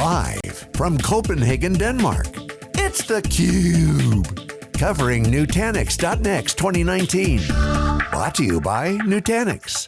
Live from Copenhagen, Denmark, it's theCUBE. Covering Nutanix.next 2019. Brought to you by Nutanix.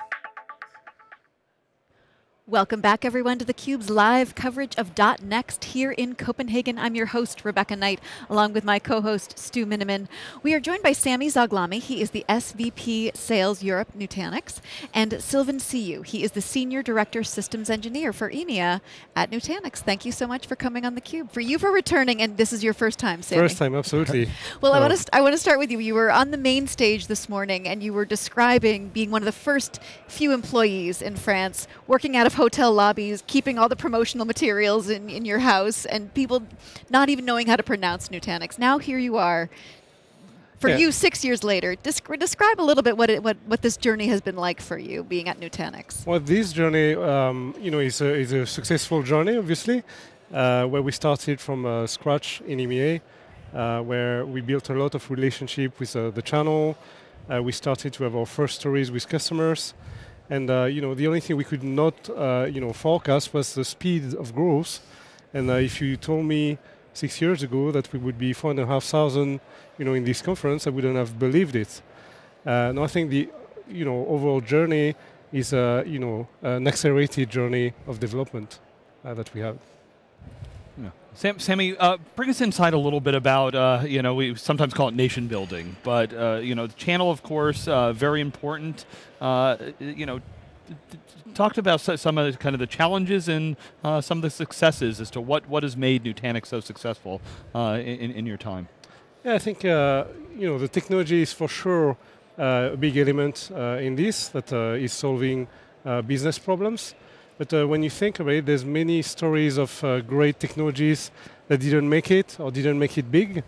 Welcome back everyone to theCUBE's live coverage of .next here in Copenhagen. I'm your host, Rebecca Knight, along with my co-host, Stu Miniman. We are joined by Sammy Zoghlami. He is the SVP Sales Europe Nutanix, and Sylvain Siou. He is the Senior Director Systems Engineer for EMEA at Nutanix. Thank you so much for coming on theCUBE. For you for returning, and this is your first time, Sami. First time, absolutely. well, I want, to I want to start with you. You were on the main stage this morning, and you were describing being one of the first few employees in France working out of hotel lobbies, keeping all the promotional materials in, in your house, and people not even knowing how to pronounce Nutanix. Now here you are, for yeah. you six years later. Descri describe a little bit what, it, what, what this journey has been like for you, being at Nutanix. Well, this journey um, you know, is, a, is a successful journey, obviously, uh, where we started from uh, scratch in EMEA, uh, where we built a lot of relationship with uh, the channel. Uh, we started to have our first stories with customers. And uh, you know, the only thing we could not uh, you know, forecast was the speed of growth. And uh, if you told me six years ago that we would be 4,500 you know, in this conference, I wouldn't have believed it. and I think the you know, overall journey is a, you know, an accelerated journey of development that we have. Sam, Sammy, uh, bring us inside a little bit about, uh, you know, we sometimes call it nation building, but, uh, you know, the channel, of course, uh, very important. Uh, you know, talked about some of the, kind of the challenges and uh, some of the successes as to what, what has made Nutanix so successful in, in your time. Yeah, I think, you know, the technology is for sure a big element in this that is solving business problems. But uh, when you think about it, there's many stories of uh, great technologies that didn't make it or didn't make it big.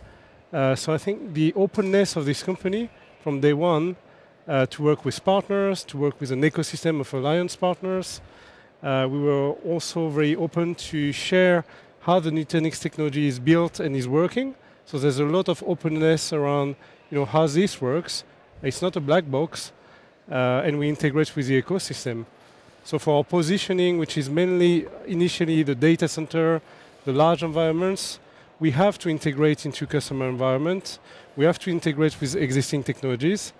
Uh, so I think the openness of this company from day one uh, to work with partners, to work with an ecosystem of alliance partners. Uh, we were also very open to share how the Nutanix technology is built and is working. So there's a lot of openness around you know, how this works. It's not a black box, uh, and we integrate with the ecosystem. So for our positioning, which is mainly initially the data center, the large environments, we have to integrate into customer environment. We have to integrate with existing technologies.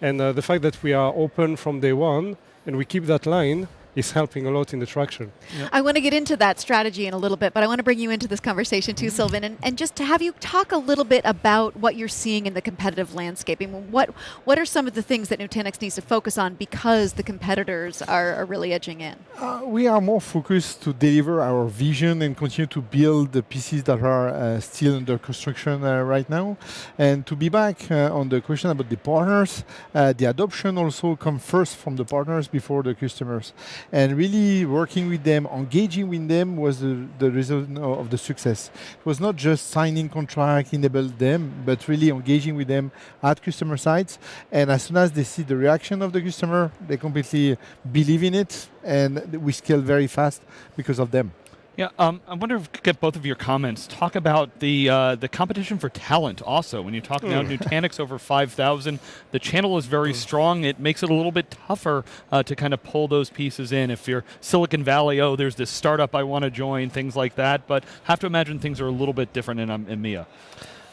And uh, the fact that we are open from day one and we keep that line is helping a lot in the traction. Yep. I want to get into that strategy in a little bit, but I want to bring you into this conversation too, mm -hmm. Sylvain, and, and just to have you talk a little bit about what you're seeing in the competitive landscape. I mean, what, what are some of the things that Nutanix needs to focus on because the competitors are, are really edging in? Uh, we are more focused to deliver our vision and continue to build the pieces that are uh, still under construction uh, right now. And to be back uh, on the question about the partners, uh, the adoption also comes first from the partners before the customers and really working with them, engaging with them was the, the result of the success. It was not just signing contract, enable them, but really engaging with them at customer sites. And as soon as they see the reaction of the customer, they completely believe in it, and we scale very fast because of them. Yeah, um, I wonder if we could get both of your comments. Talk about the uh, the competition for talent also. When you talk about hmm. Nutanix over 5,000, the channel is very hmm. strong. It makes it a little bit tougher uh, to kind of pull those pieces in. If you're Silicon Valley, oh, there's this startup I want to join, things like that. But have to imagine things are a little bit different in um, EMEA.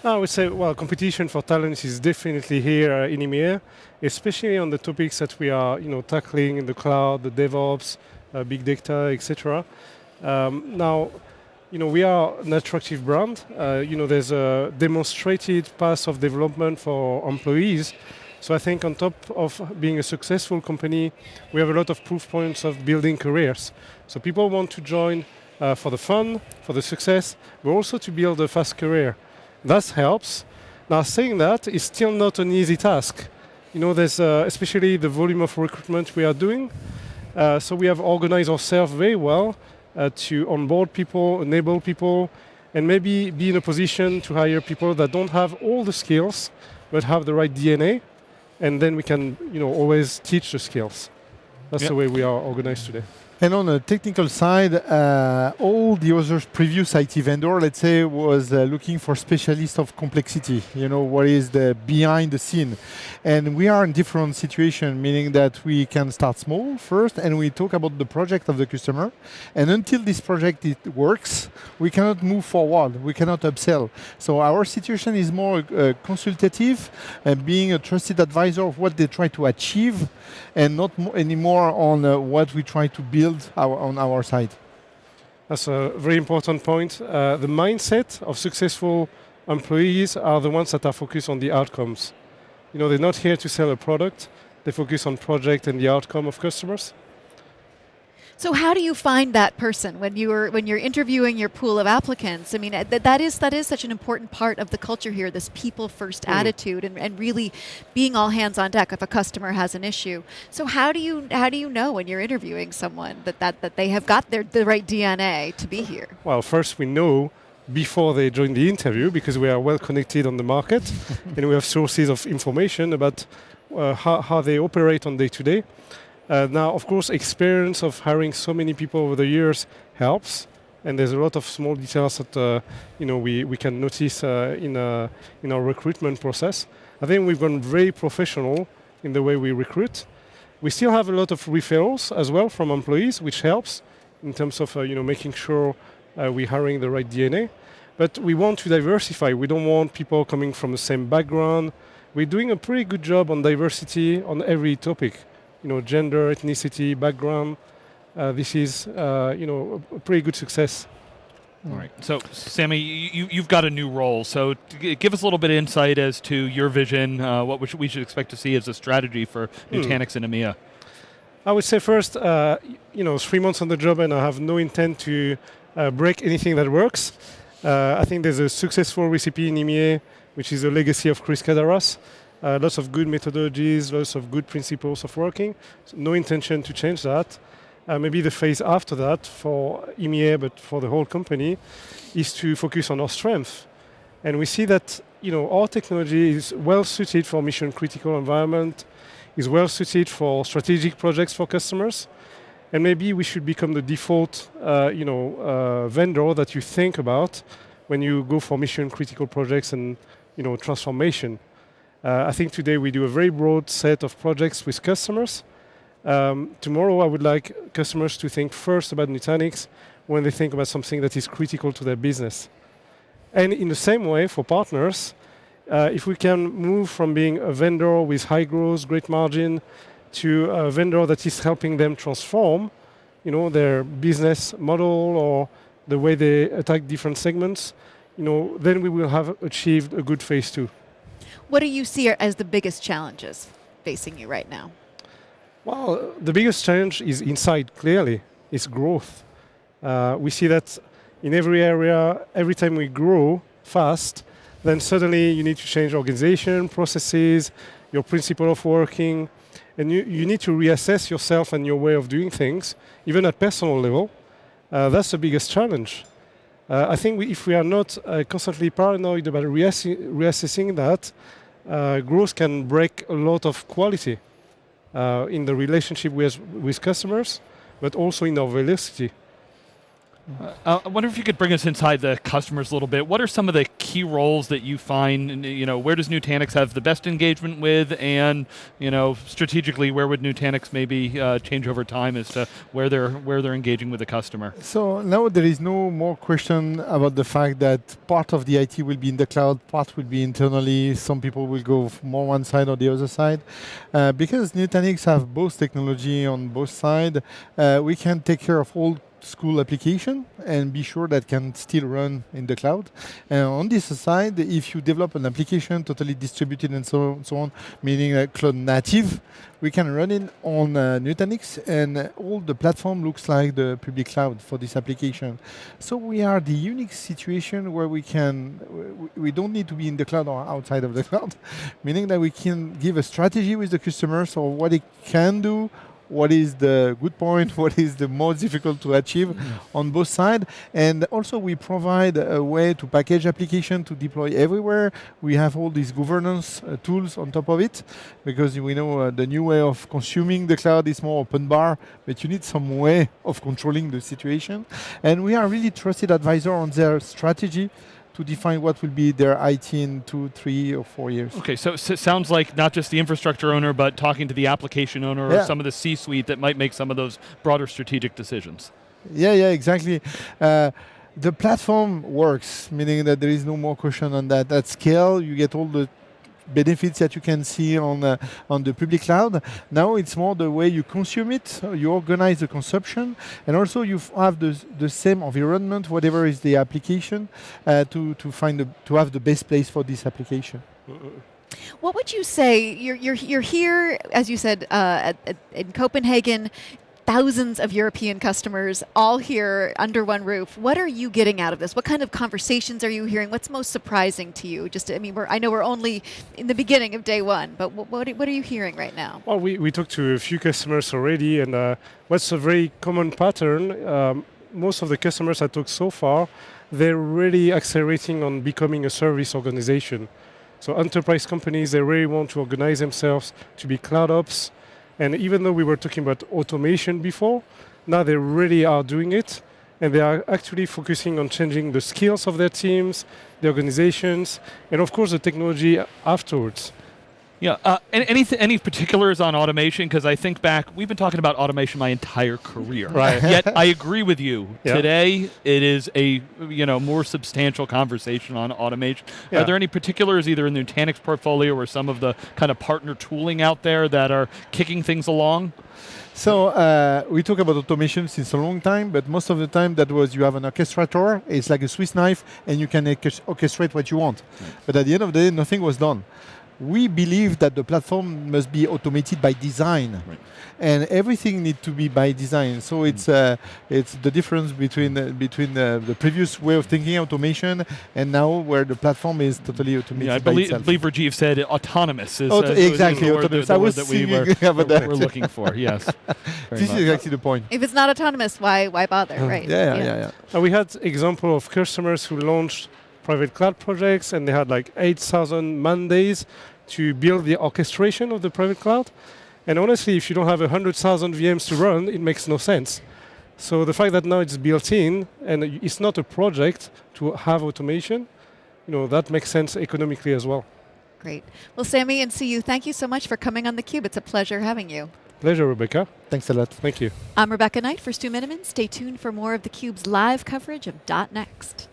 I would say, well, competition for talent is definitely here uh, in EMEA, especially on the topics that we are, you know, tackling in the cloud, the DevOps, uh, big data, etc. Um, now, you know, we are an attractive brand. Uh, you know, there's a demonstrated path of development for employees. So I think on top of being a successful company, we have a lot of proof points of building careers. So people want to join uh, for the fun, for the success, but also to build a fast career. That helps. Now saying that is still not an easy task. You know, there's uh, especially the volume of recruitment we are doing. Uh, so we have organized ourselves very well uh, to onboard people, enable people, and maybe be in a position to hire people that don't have all the skills, but have the right DNA, and then we can you know, always teach the skills. That's yep. the way we are organized today. And on the technical side, uh, all the other previous IT vendor, let's say, was uh, looking for specialists of complexity. You know, what is the behind the scene? And we are in different situation, meaning that we can start small first, and we talk about the project of the customer. And until this project it works, we cannot move forward. We cannot upsell. So our situation is more uh, consultative, and being a trusted advisor of what they try to achieve, and not anymore on uh, what we try to build our, on our side. That's a very important point. Uh, the mindset of successful employees are the ones that are focused on the outcomes. You know, they're not here to sell a product. They focus on project and the outcome of customers. So how do you find that person when you are when you're interviewing your pool of applicants? I mean, uh, that, that is that is such an important part of the culture here. This people first Mm. attitude and, and really being all hands on deck if a customer has an issue. So how do you how do you know when you're interviewing someone that that, that they have got their the right DNA to be here? Well, first we know before they join the interview because we are well connected on the market and we have sources of information about uh, how, how they operate on day to day. Uh, now, of course, experience of hiring so many people over the years helps, and there's a lot of small details that uh, you know we, we can notice uh, in uh, in our recruitment process. I think we've gone very professional in the way we recruit. We still have a lot of referrals as well from employees, which helps in terms of uh, you know making sure uh, we're hiring the right DNA. But we want to diversify. We don't want people coming from the same background. We're doing a pretty good job on diversity on every topic. You know, gender, ethnicity, background. Uh, this is uh, you know a, pretty good success. All right. So, Sammy, you, you've got a new role. So, give us a little bit of insight as to your vision, uh, what we should, we should expect to see as a strategy for Nutanix and EMEA. I would say first, uh, you know, three months on the job, and I have no intent to uh, break anything that works. Uh, I think there's a successful recipe in EMEA, which is a legacy of Chris Kaddaras. Uh, lots of good methodologies, lots of good principles of working. So no intention to change that. Uh, maybe the phase after that for EMEA, but for the whole company, is to focus on our strength. And we see that you know our technology is well suited for mission critical environment, is well suited for strategic projects for customers, and maybe we should become the default uh, you know uh, vendor that you think about when you go for mission critical projects and you know transformation. Uh, I think today we do a very broad set of projects with customers. Um, tomorrow, I would like customers to think first about Nutanix when they think about something that is critical to their business. And in the same way, for partners, uh, if we can move from being a vendor with high growth, great margin, to a vendor that is helping them transform, you know, their business model or the way they attack different segments, you know, then we will have achieved a good phase two. What do you see as the biggest challenges facing you right now? Well, the biggest challenge is inside, clearly, is growth. Uh, we see that in every area, every time we grow fast, then suddenly you need to change organization, processes, your principle of working, and you, you need to reassess yourself and your way of doing things, even at personal level. Uh, that's the biggest challenge. Uh, I think we, if we are not uh, constantly paranoid about reassi- reassessing that, uh, growth can break a lot of quality uh, in the relationship with, with customers, but also in our velocity. Uh, I wonder if you could bring us inside the customers a little bit. What are some of the key roles that you find? You know, where does Nutanix have the best engagement with, and you know, strategically, where would Nutanix maybe uh, change over time as to where they're where they're engaging with the customer? So now there is no more question about the fact that part of the IT will be in the cloud, part will be internally. Some people will go more one side or the other side. Uh, because Nutanix have both technology on both sides, uh, we can take care of all school application and be sure that can still run in the cloud. And on this side, if you develop an application totally distributed and so, so on, meaning uh, cloud native, we can run it on uh, Nutanix and all the platform looks like the public cloud for this application. So we are the unique situation where we can, we don't need to be in the cloud or outside of the cloud, meaning that we can give a strategy with the customers or what it can do what is the good point, what is the most difficult to achieve on both sides. And also we provide a way to package application to deploy everywhere. We have all these governance uh, tools on top of it because we know uh, the new way of consuming the cloud is more open bar, but you need some way of controlling the situation. And we are really trusted advisor on their strategy to define what will be their IT in two, three, or four years. Okay, so, so it sounds like not just the infrastructure owner, but talking to the application owner Yeah. or some of the C-suite that might make some of those broader strategic decisions. Yeah, yeah, exactly. Uh, the platform works, meaning that there is no more question on that. At scale, you get all the benefits that you can see on uh, on the public cloud. Now it's more the way you consume it, you organize the consumption, and also you have the, the same environment, whatever is the application, uh, to to find the, to have the best place for this application. What would you say? You're, you're, you're here, as you said, uh, at, at, in Copenhagen, thousands of European customers all here under one roof. What are you getting out of this? What kind of conversations are you hearing? What's most surprising to you? Just, I mean, I know we're only in the beginning of day one, but what, what, what are you hearing right now? Well, we, we talked to a few customers already, and uh, what's a very common pattern, um, most of the customers I talked so far, they're really accelerating on becoming a service organization. So enterprise companies, they really want to organize themselves to be cloud ops. And even though we were talking about automation before, now they really are doing it. And they are actually focusing on changing the skills of their teams, the organizations, and of course the technology afterwards. Yeah. Uh, any any, particulars on automation? Because I think back, we've been talking about automation my entire career. Right. Yet I agree with you. Yeah. Today it is a you know more substantial conversation on automation. Yeah. Are there any particulars either in the Nutanix portfolio or some of the kind of partner tooling out there that are kicking things along? So uh, we talk about automation since a long time, but most of the time that was you have an orchestrator. It's like a Swiss knife, and you can orchestrate what you want. But at the end of the day, nothing was done. We believe that the platform must be automated by design, and everything needs to be by design. So it's uh, it's the difference between uh, between uh, the previous way of thinking automation and now where the platform is totally automated Yeah, I by believe, itself. believe Rajiv said autonomous is, Auto- uh, is exactly, the autonomous. the I word was that we were, about were- that. were looking for. Yes. Very this much. is actually the point. If it's not autonomous, why, why bother, right? Yeah, yeah, yeah. yeah. Uh, we had example of customers who launched private cloud projects and they had like 8,000 man days to build the orchestration of the private cloud. And honestly, if you don't have 100,000 VMs to run, it makes no sense. So the fact that now it's built in and it's not a project to have automation, you know, that makes sense economically as well. Great. Well, Sammy and CU, thank you so much for coming on theCUBE. It's a pleasure having you. Pleasure, Rebecca. Thanks a lot. Thank you. I'm Rebecca Knight for Stu Miniman. Stay tuned for more of theCUBE's live coverage of .next.